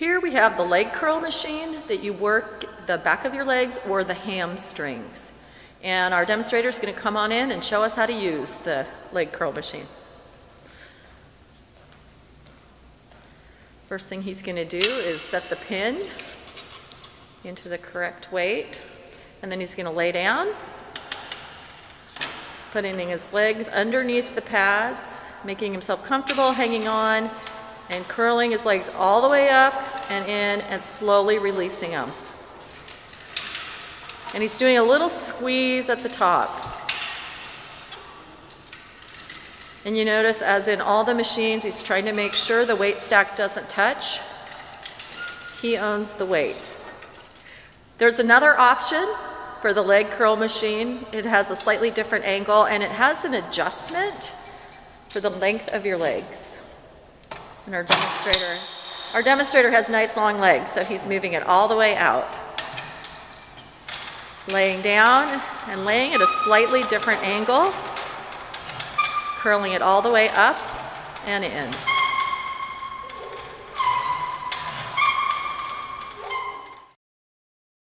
Here we have the leg curl machine that you work the back of your legs or the hamstrings. And our demonstrator is going to come on in and show us how to use the leg curl machine. First thing he's going to do is set the pin into the correct weight. And then he's going to lay down, putting his legs underneath the pads, making himself comfortable, hanging on, and curling his legs all the way up and in and slowly releasing them. And he's doing a little squeeze at the top. And you notice as in all the machines, he's trying to make sure the weight stack doesn't touch. He owns the weights. There's another option for the leg curl machine. It has a slightly different angle and it has an adjustment for the length of your legs. And our demonstrator, our demonstrator has nice long legs, so he's moving it all the way out. Laying down and laying at a slightly different angle curling it all the way up and in.